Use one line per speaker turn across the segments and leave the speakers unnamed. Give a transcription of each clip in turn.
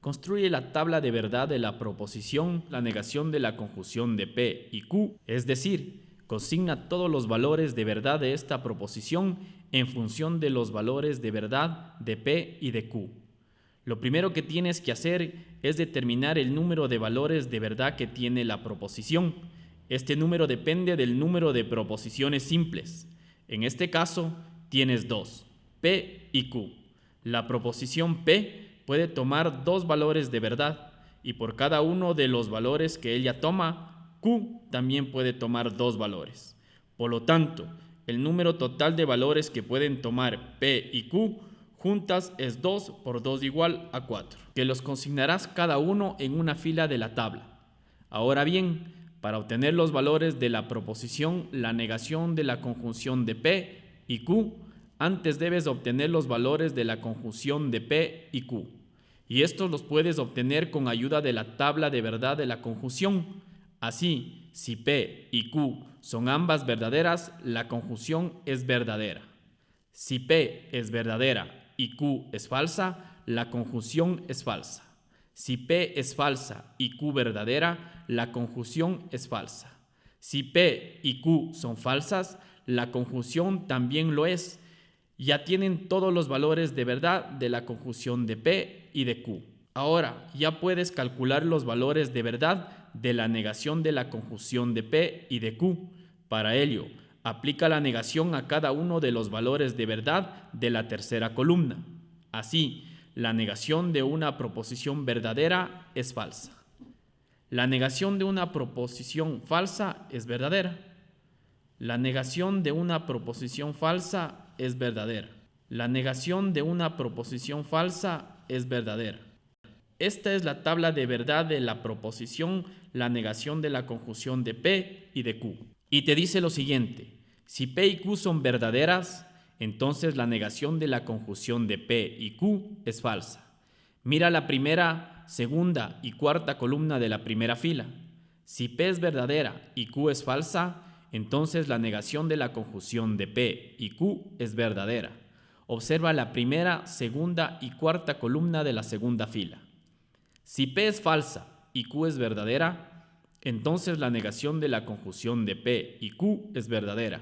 Construye la tabla de verdad de la proposición, la negación de la conjunción de P y Q, es decir, consigna todos los valores de verdad de esta proposición en función de los valores de verdad de P y de Q. Lo primero que tienes que hacer es determinar el número de valores de verdad que tiene la proposición. Este número depende del número de proposiciones simples. En este caso, tienes dos, P y Q. La proposición P puede tomar dos valores de verdad y por cada uno de los valores que ella toma, Q también puede tomar dos valores. Por lo tanto, el número total de valores que pueden tomar P y Q juntas es 2 por 2 igual a 4, que los consignarás cada uno en una fila de la tabla. Ahora bien, para obtener los valores de la proposición, la negación de la conjunción de P y Q, antes debes obtener los valores de la conjunción de P y Q. Y estos los puedes obtener con ayuda de la tabla de verdad de la conjunción. Así, si P y Q son ambas verdaderas, la conjunción es verdadera. Si P es verdadera y Q es falsa, la conjunción es falsa. Si P es falsa y Q verdadera, la conjunción es falsa. Si P y Q son falsas, la conjunción también lo es. Ya tienen todos los valores de verdad de la conjunción de P y de Q. Ahora ya puedes calcular los valores de verdad de la negación de la conjunción de P y de Q. Para ello, aplica la negación a cada uno de los valores de verdad de la tercera columna. Así, la negación de una proposición verdadera es falsa. La negación de una proposición falsa es verdadera. La negación de una proposición falsa es verdadera. La negación de una proposición falsa es verdadera. Esta es la tabla de verdad de la proposición, la negación de la conjunción de P y de Q. Y te dice lo siguiente, si P y Q son verdaderas, entonces la negación de la conjunción de P y Q es falsa. Mira la primera, segunda y cuarta columna de la primera fila. Si P es verdadera y Q es falsa, entonces la negación de la conjunción de P y Q es verdadera. Observa la primera, segunda y cuarta columna de la segunda fila. Si P es falsa y Q es verdadera, entonces la negación de la conjunción de P y Q es verdadera.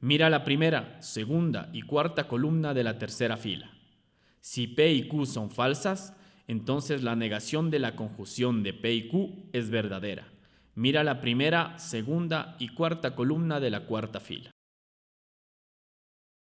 Mira la primera, segunda y cuarta columna de la tercera fila. Si P y Q son falsas, entonces la negación de la conjunción de P y Q es verdadera. Mira la primera, segunda y cuarta columna de la cuarta fila.